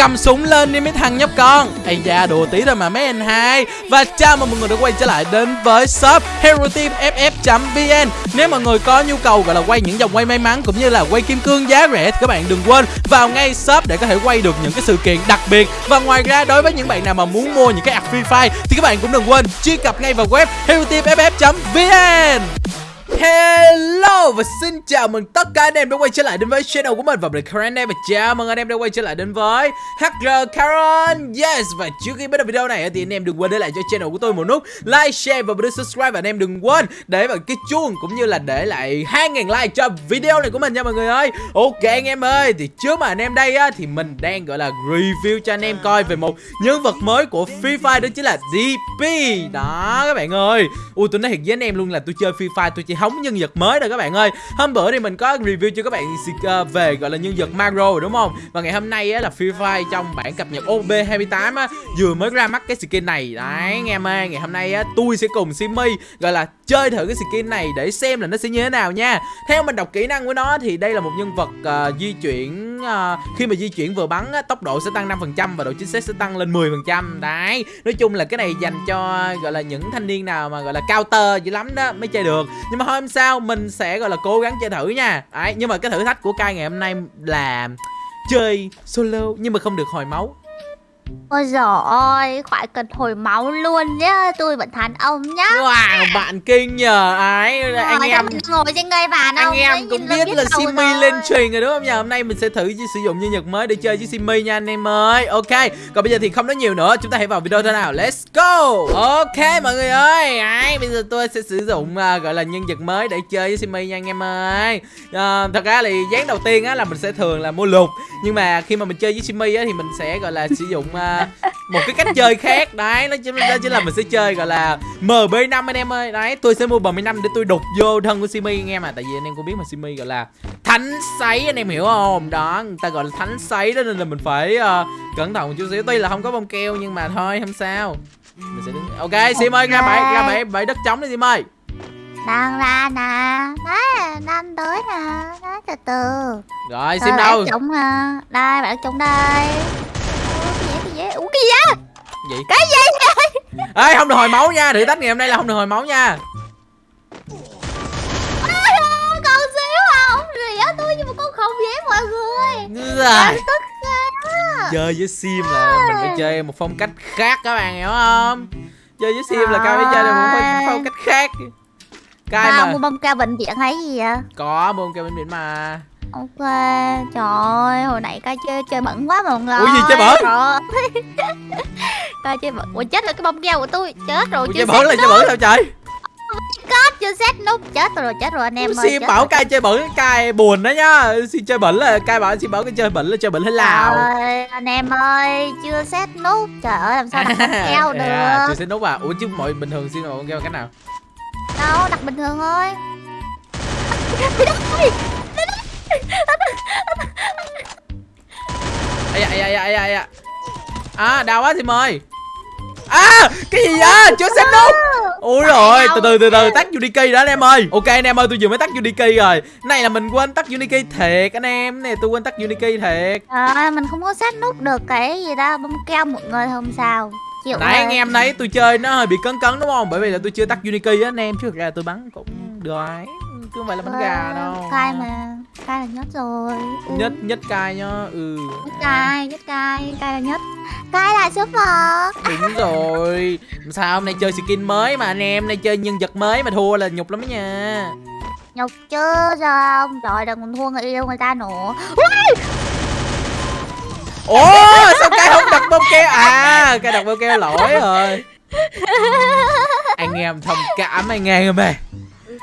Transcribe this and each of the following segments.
cầm súng lên đi mấy thằng nhóc con. Ây da, đùa tí thôi mà mấy anh hai. Và chào mừng mọi người đã quay trở lại đến với shop hero team ff vn nếu mọi người có nhu cầu gọi là quay những dòng quay may mắn cũng như là quay kim cương giá rẻ thì các bạn đừng quên vào ngay shop để có thể quay được những cái sự kiện đặc biệt. Và ngoài ra, đối với những bạn nào mà muốn mua những cái app free fire thì các bạn cũng đừng quên truy cập ngay vào web hero team ff vn Hello và xin chào mừng tất cả anh em đã quay trở lại đến với channel của mình và mình Karen đây. Và chào mừng anh em đã quay trở lại đến với HR Karen. Yes và trước khi bắt đầu video này thì anh em đừng quên để lại cho channel của tôi một nút like, share và bấm subscribe. Và anh em đừng quên để vào cái chuông cũng như là để lại 2.000 like cho video này của mình nha mọi người ơi. Ok anh em ơi thì trước mà anh em đây á thì mình đang gọi là review cho anh em coi về một nhân vật mới của Free Fire đó chính là DP Đó các bạn ơi. Ui tôi nói thiệt với anh em luôn là tôi chơi Free Fire tôi chỉ hóng nhân vật mới rồi các bạn ơi. Hôm bữa thì mình có review cho các bạn ờ, về gọi là nhân vật Macro rồi đúng không? Và ngày hôm nay á, là Free Fire trong bản cập nhật OB28 á, vừa mới ra mắt cái skin này. Đấy nghe em ơi ngày hôm nay á, tôi sẽ cùng Simi gọi là chơi thử cái skin này để xem là nó sẽ như thế nào nha. Theo mình đọc kỹ năng của nó thì đây là một nhân vật uh, di chuyển uh, khi mà di chuyển vừa bắn á, tốc độ sẽ tăng 5% và độ chính xác sẽ tăng lên 10% đấy nói chung là cái này dành cho gọi là những thanh niên nào mà gọi là cao tơ dữ lắm đó mới chơi được. Nhưng mà hôm sau mình sẽ, gọi là, cố gắng chơi thử nha. Đấy, nhưng mà cái thử thách của cai ngày hôm nay là chơi solo, nhưng mà không được hồi máu. Ôi giời ơi, khỏi cần hồi máu luôn nhá Tôi vẫn thán ông nhá. Wow, bạn kinh nhờ ấy Rồi, anh em mình ngồi trên ngay bàn Anh em cũng biết, là Simi lên truyền rồi đúng không nhờ? Hôm nay mình sẽ thử sử dụng nhân vật mới để chơi với Simi nha anh em ơi. Ok, còn bây giờ thì không nói nhiều nữa Chúng ta hãy vào video thôi nào, let's go! Ok mọi người ơi ấy, Bây giờ tôi sẽ sử dụng uh, gọi là nhân vật mới để chơi với Simi nha anh em ơi. Uh, Thật ra thì dáng đầu tiên á là mình sẽ thường là mua lục Nhưng mà khi mà mình chơi với Simi á thì mình sẽ gọi là sử dụng uh, một cái cách chơi khác. Đấy nó chính đó chính là mình sẽ chơi gọi là mb 5 anh em ơi. Đấy tôi sẽ mua mb 5 để tôi đục vô thân của simi anh em à tại vì anh em cũng biết mà simi gọi là thánh sấy anh em hiểu không? Đó người ta gọi là thánh sấy đó nên là mình phải uh, cẩn thận một chút xíu. Tuy là không có bông keo nhưng mà thôi không sao. Mình sẽ đứng ok sim ơi ra bãi ra bãi bãi đất trống đi sim ơi đang ra nè. Đấy đang tới nè. Đấy từ từ. Rồi sim đâu? trống nè đây bạn trống đây ủa cái gì vậy? Gì? Cái gì vậy? Ê không được hồi máu nha thử thách ngày hôm nay là không được hồi máu nha. Con xíu à không rỉa tôi nhưng mà con không dễ mọi người. Rồi chơi với sim là mình phải chơi một phong cách khác các bạn hiểu không? Chơi với sim là cao phải chơi một phong cách khác. Cái mà mua bông cao bệnh viện hay gì vậy? Có bông cao bệnh viện mà Ok, trời ơi, hồi nãy ca chơi chơi bẩn quá mà mọi Ủa gì chơi bẩn? ca chơi bẩn, ủa chết rồi cái bông keo của tôi, chết rồi Ủa, chơi bẩn là chơi bẩn sao trời? Cốt chưa set nút chết rồi chết rồi anh em ơi. Xin bảo cai chơi bẩn cai buồn đó nhá. Xin chơi bẩn là cai bảo xin bảo cái chơi bẩn là chơi bẩn hay lào. Ơi, anh em ơi, chưa set nút. Trời ơi làm sao đặt keo được. À, chưa set nút à? Ủa chứ mọi bình thường xin bông keo cách nào? Đâu, đặt bình thường thôi ai ai ai ai ai à đau quá thì mời. À cái gì vậy? Chưa xem nút ui rồi từ từ từ từ tắt uniki đó anh em ơi. Ok anh em ơi tôi vừa mới tắt uniki rồi. Này là mình quên tắt uniki thiệt anh em. Này tôi quên tắt uniki thiệt. À mình không có set nút được cái gì đó bấm keo một người không sao. Chịu nãy anh em thấy tôi chơi nó hơi bị cấn cấn đúng không? Bởi vì là tôi chưa tắt uniki á anh em. Chứ thực ra tôi bắn cũng được không phải là bánh gà ờ, đâu. cay mà cay là nhất rồi. Ừ. nhất nhất cay nhá ừ. Nhất cay nhất cay cay là nhất. Cay là số một. Đúng rồi. Sao hôm nay chơi skin mới mà anh em nay chơi nhân vật mới mà thua là nhục lắm nha. Nhục chứ sao không trời đừng còn thua người yêu người ta nữa. Ủa sao cái không đặt bông keo à cái đặt bông keo lỗi rồi. Anh em thông cảm anh em ơi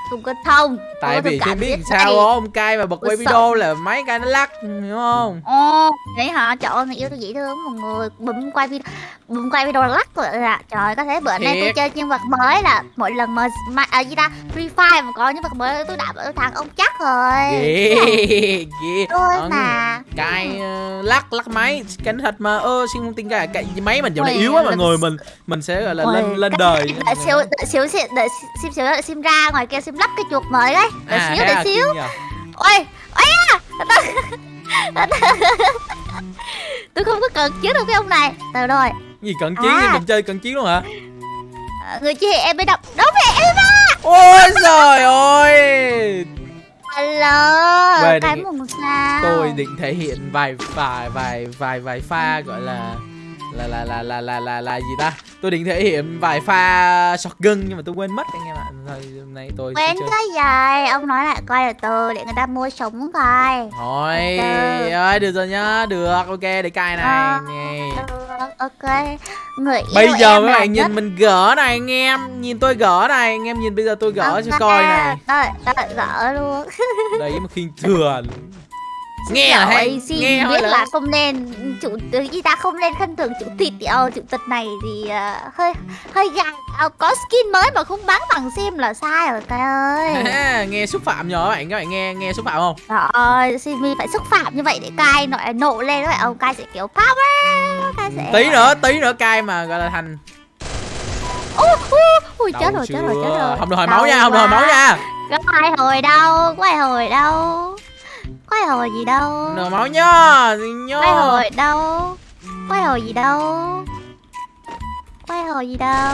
không có thông tại vì tôi biết sao không cay mà bật quay video là máy cay nó lắc hiểu không? Ồ vậy hả? Trời ơi người yêu tôi dễ thương một người. Bấm quay video bấm quay video lắc rồi là trời có thể bữa nay tôi chơi nhân vật mới là mỗi lần mà mà à, gì ta? Free fire mà có nhân vật mới tôi đã tôi thằng ông chắc rồi. Tôi mà. cay uh, lắc lắc máy cái thật mà. Ơ xin không tin cái cái máy mình giờ này yếu quá mọi người mình mình sẽ gọi là lên lên đời. xíu xíu xíu xíu sim ra ngoài kia sim lắp cái chuột mới đấy. Đợi à, xíu đợi xíu. ôi ôi à tôi không có cần chiến được với ông này. Từ rồi. Gì cận chiến À. à. mình chơi cận chiến luôn hả? Ờ, người chia em mới đọc đúng rồi em ôi trời ơi. Hello, Về cái định- mùng sao? tôi định thể hiện vài vài vài vài vài pha gọi là là là là là là là, là gì ta? Tôi định thể hiện vài pha shotgun nhưng mà tôi quên mất anh em thôi hôm nay tôi chơi cái gì? Ông nói lại coi là từ để người ta mua súng coi. thôi từ. ơi được rồi nhá được ok để cài này Ờ. nè Được, ok. Người yêu bây giờ là bạn nhất. nhìn mình gỡ này anh em nhìn tôi gỡ này anh em nhìn bây giờ tôi gỡ cho Ok, coi này Đợi, đợi gỡ luôn. đấy mà khinh thường nghe là hay xin nghe biết là không nên chủ gì ta không nên khinh thường chủ tịch đâu chủ tịch này thì ờ, hơi hơi gay Ờ, có skin mới mà không bán bằng sim là sai rồi cay ơi. À, nghe xúc phạm nhờ các bạn các bạn nghe nghe xúc phạm không? Trời ơi, Simi phải xúc phạm như vậy để cai nội nộ lên đó. Ông cai sẽ kiểu power cai sẽ tí nữa tí nữa cay mà gọi là thành ui, ui chết rồi, chết rồi, chết rồi. Không được hồi máu nha không được hồi máu nha. Có ai hồi đâu, có ai hồi đâu. Có ai hồi gì đâu. Hồi máu nhá nhá. Có ai hồi đâu Có ai hồi gì đâu. Có ai hồi gì đâu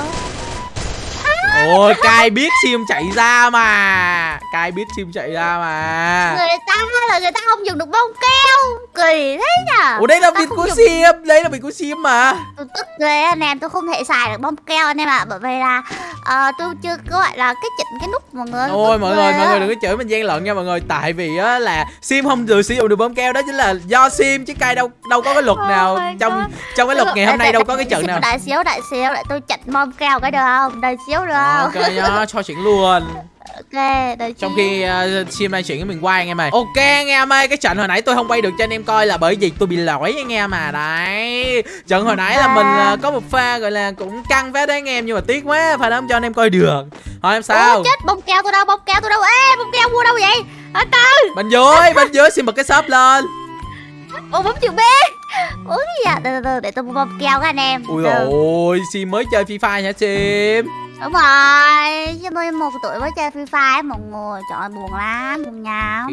ôi cay biết sim chạy ra mà. Cay biết sim chạy ra mà. Người ta là người ta không dùng được bông keo. Kỳ thế nhở ủa đây là không của dùng- sim đây là biệt của sim mà. Tôi tức ghê anh em. Tôi không thể xài được bông keo anh em ạ. Bởi vì là ờ, tôi chưa có gọi là cái chỉnh cái nút mọi người ôi mọi người mọi người đừng có chửi mình gian lận nha mọi người tại vì á là sim không được sử dụng được bơm keo đó chính là do sim chứ cay đâu đâu có cái luật Oh nào trong God. trong cái luật ngày hôm nay đâu có cái trận nào Đợi xíu, đợi xíu, để tôi chỉnh bom keo cái được không? Đợi xíu được không? ok nhá cho chuyện luôn Ok, đợi trong khi uh, sim đang chuyển miền quay anh em ơi ok anh em ơi cái trận hồi nãy tôi không quay được cho anh em coi là bởi vì tôi bị lỗi anh em mà đấy trận hồi nãy là mình ờ, có một pha gọi là cũng căng phết đấy anh em nhưng mà tiếc quá pha đó không cho anh em coi được hỏi em sao Ủa, chết, bông keo tôi đâu, bông keo tôi đâu? Ê, bông keo mua đâu vậy? Ở từ, bên dưới bên dưới sim bật cái shop lên ủa bấm chữ B. Ủa cái gì à? Từ từ để tôi mua bông keo các anh em. ui Từ. ôi sim mới chơi free fire hả sim Đúng rồi, chứ tôi một tuổi mới chơi Free Fire mọi người. Trời ơi, buồn lắm, buồn nhờ.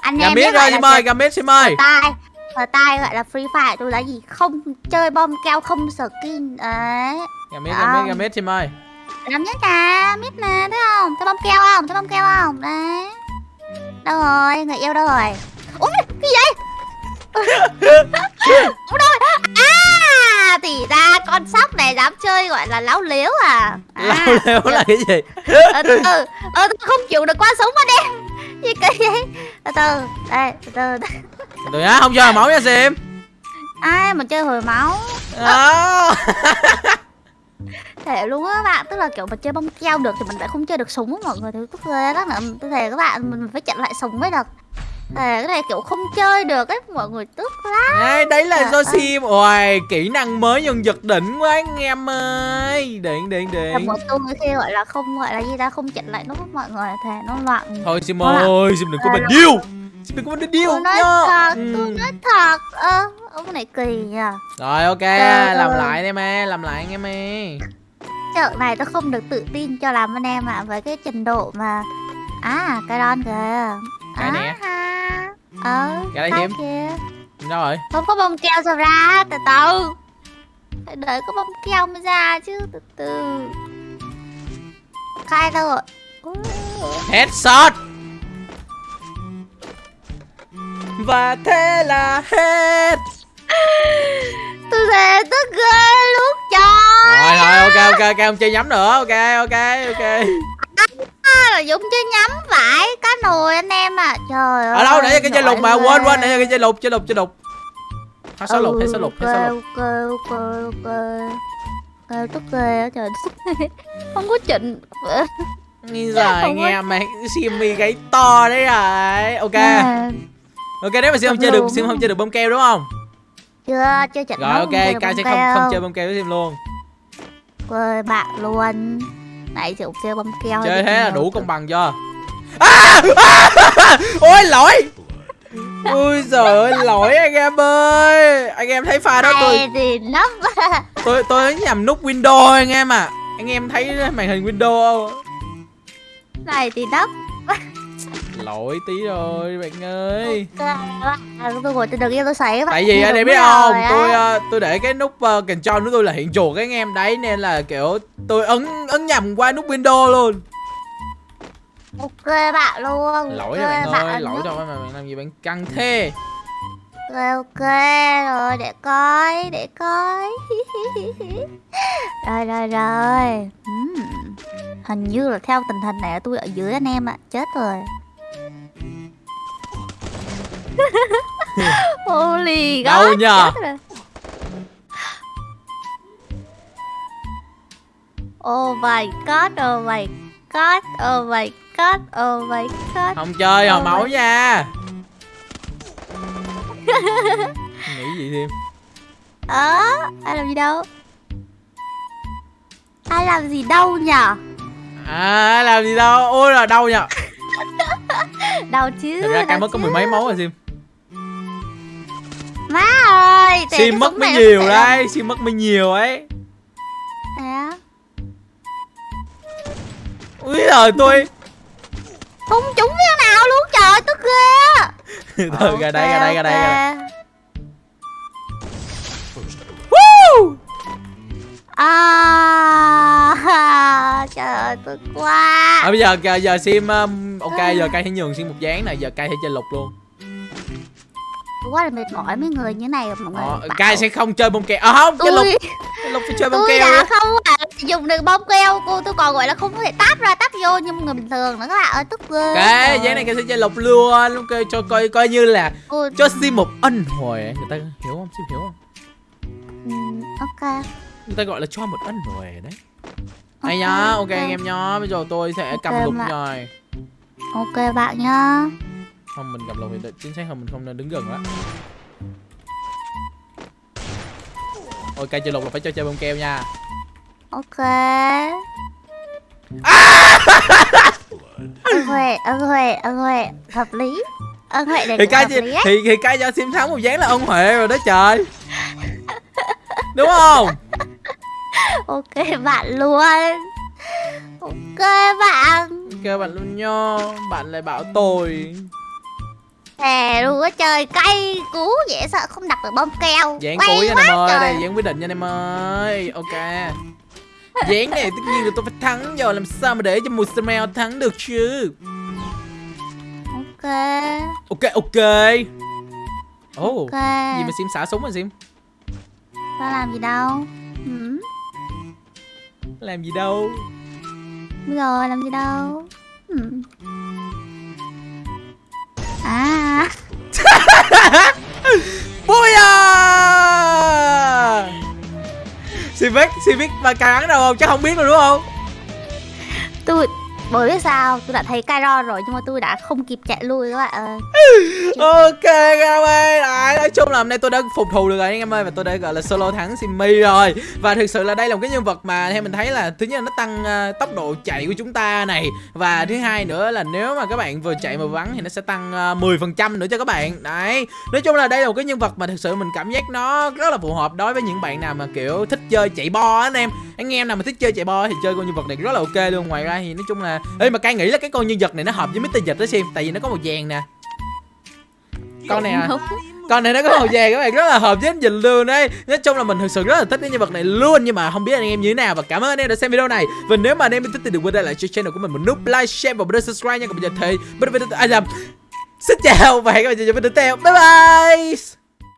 Anh Gà em mít biết rồi sim ơi mít sim ơi Ở tai, ở tai gọi là Free Fire tôi là gì? Không chơi bom keo, không skin. Đấy. gà mít gà mít Không. gà mít sim ơi làm nhất nè biết nè thấy không thấy bông keo không thấy bông keo không đấy đâu rồi người yêu đâu rồi ui cái gì Ủa đâu rồi? à thì ra con sóc này dám chơi gọi là láo liếu à, à lao leo là cái gì? Ờ, từ từ ờ, tôi không chịu được qua súng mà đen gì cái gì? Từ từ đây từ từ đây. tụi á không cho máu nha sim. Ai mà chơi hồi máu? Đó thể luôn á bạn tức là kiểu mà chơi bông keo được thì mình lại không chơi được súng á mọi người. Thì tức ghê lắm nữa tôi thề các bạn mình phải chặn lại súng mới được thề cái này kiểu không chơi được ấy mọi người tức lắm. Đấy, đấy là Trời do sim. Ôi, kỹ năng mới nhân vật đỉnh quá anh em ơi. Điện, điện, điện. một tôi khi gọi là không gọi là gì ta không chặn lại á mọi người thề nó loạn. Thôi sim ơi, sim đừng có bình điêu. Sim đừng có bình điêu nhá. thật Ừ. tôi nói thật. Ơ ông này kỳ nhờ Rồi ok, Trời làm ơi. lại anh em làm lại anh em ơi. Trận này tôi không được tự tin cho lắm anh em ạ với cái trình độ mà à cái đòn kìa Cái nè. à, ờ Cái đấy hiếm. Đâu rồi? không có bông keo sao ra từ từ. Phải đợi có bông keo mới ra chứ từ từ. Khai đâu rồi? Headshot Và thế là hết. Tôi thề tức ghê lúc trời Rồi rồi ok ok ok không chơi nhắm nữa. Ok ok ok à, là dũng chơi nhắm phải cá nồi anh em à. Trời ơi Ở đâu nãy giờ cái chơi lục mà quên quên giờ cái chơi lục chơi lục chơi lục. Hết số lục hết số lục hết số lục. Ok ok ok ok. Tức ghê trời. Không có chỉnh. Anh có- em mày Simmy gáy to đấy rồi. Ok. À, Ok nếu mà Sim không chơi được. Sim không chơi được bông keo đúng không? Chưa chưa chỉnh Rồi ok bông sẽ không không chơi bông keo với Sim luôn. Quê bạn luôn Nãy chịu chơi bông keo Chơi thế là đủ công bằng chưa à, à, Ôi lỗi! Ui giời ơi lỗi anh em ơi! Anh em thấy pha đó tôi tôi tôi nhầm nút Windows anh em à Anh em thấy màn hình Windows không? Này thì nấp lỗi tí rồi bạn ơi. Tôi ngồi tôi tại vì anh em biết không tôi uh, tôi để cái nút uh, control của tôi là hiện chuột cái anh em đấy nên là kiểu tôi ấn ấn nhầm qua nút window luôn. Ok bạn luôn lỗi ok, cho bạn ơi bạn lỗi giúp. cho bạn bạn làm gì bạn căng thế? Ok ok rồi để coi để coi. Rồi rồi rồi. Ừm, hình như là theo tình hình này tôi ở dưới anh em ạ chết rồi Holy Đâu God, nhờ? chết rồi. Oh my god, oh my god, oh my god, oh my god. Không chơi hồi Ôi. máu nha nghĩ gì thêm. Ờ, ai làm gì đâu? Ai làm gì đâu nhở à làm gì đâu? Ôi là đâu nhỉ Đâu chứ thật ra đâu cam mất có mười mấy máu rồi sim ơi sim cái mất mới nhiều đấy sim mất mới nhiều ấy. À, úi giời tôi Không trúng viên nào luôn trời tức ghê thôi ra đây ra đây ra đây ra đây. Woo! À, trời ơi tức quá. À, bây giờ giờ, giờ sim um, ok giờ cay sẽ nhường sim một dáng này giờ cay sẽ chơi lục luôn. Tôi quá là mệt mỏi mấy người như này mọi người. Ờ, cay sẽ không chơi bông keo. À không lục. Tôi chơi lục phải chơi bông tôi keo đã không phải dùng được bông keo cô tôi còn gọi là không có thể táp ra táp vô như người bình thường nữa các bạn ơi tức ghê. Cái dáng này cay sẽ chơi lục luôn. Ok cho coi coi như là Cô- cho sim một ân huệ người ta hiểu không? Sim hiểu không? Ừm, ok. Người ta gọi là cho một ân huệ đấy. Ok, Hay nhá, ok ok. anh em nhá. Bây giờ tôi sẽ cầm Ok lục rồi. Ok bạn nhá Không, mình cầm lục thì chính xác hơn mình không nên đứng gần quá Ok, chơi lục là phải cho chơi bông keo nha. Ok. Ân huệ ân huệ ân huệ. Hợp lý. Ân huệ này Thì cái hợp thì, thì, thì cái cho sim thắng một dáng là ân huệ rồi đó trời. Đúng không? ok bạn luôn. Ok bạn. Ok bạn luôn nha Bạn lại bảo tôi thề luôn á trời cay cú dễ sợ không đặt được bông keo. Quay cuối nha em ơi, đây dáng quyết định nha em ơi. Ok. Dáng này tất nhiên là tôi phải thắng rồi Làm sao mà để cho một Samuel thắng được chứ? Ok. Ok ok. Ồ ok. Gì mà Sim xả súng rồi Sim? Tao làm gì đâu. Ừ. Làm gì đâu. Giờ làm gì đâu. Ừ. Civic Civic mà cay đâu không? Chắc không biết rồi đúng không? Tôi bởi biết sao? Tôi đã thấy Cairo rồi nhưng mà tôi đã không kịp chạy lui các bạn ơi. Ok các em ơi. Đấy, Nói chung là hôm nay tôi đã phục thù được rồi anh em ơi Và tôi đã gọi là solo thắng Simmy rồi. Và thực sự là đây là một cái nhân vật mà theo mình thấy là Thứ nhất là nó tăng uh, tốc độ chạy của chúng ta này. Và thứ hai nữa là nếu mà các bạn vừa chạy vừa bắn Thì nó sẽ tăng ờ, uh, 10% nữa cho các bạn. Đấy Nói chung là đây là một cái nhân vật mà thực sự mình cảm giác nó rất là phù hợp đối với những bạn nào mà kiểu thích chơi chạy bo anh em. Anh em nào mà thích chơi chạy bo thì chơi con nhân vật này rất là ok luôn. Ngoài ra thì nói chung là ê mà cay nghĩ là cái con nhân vật này nó hợp với Mr. Dịch đó xem tại vì nó có màu vàng nè. Con này à? con này nó có màu vàng các bạn rất là hợp với anh Dịch luôn đấy nói chung là mình thực sự rất là thích cái nhân vật này luôn nhưng mà không biết anh em như thế nào. Và cảm ơn anh em đã xem video này. Và nếu mà anh em thích thì đừng quên để lại cho channel của mình một nút like share và nút subscribe nha. Còn bây giờ thì bây giờ à, nhầm. xin chào và hẹn gặp lại trong video tiếp theo. Bye bye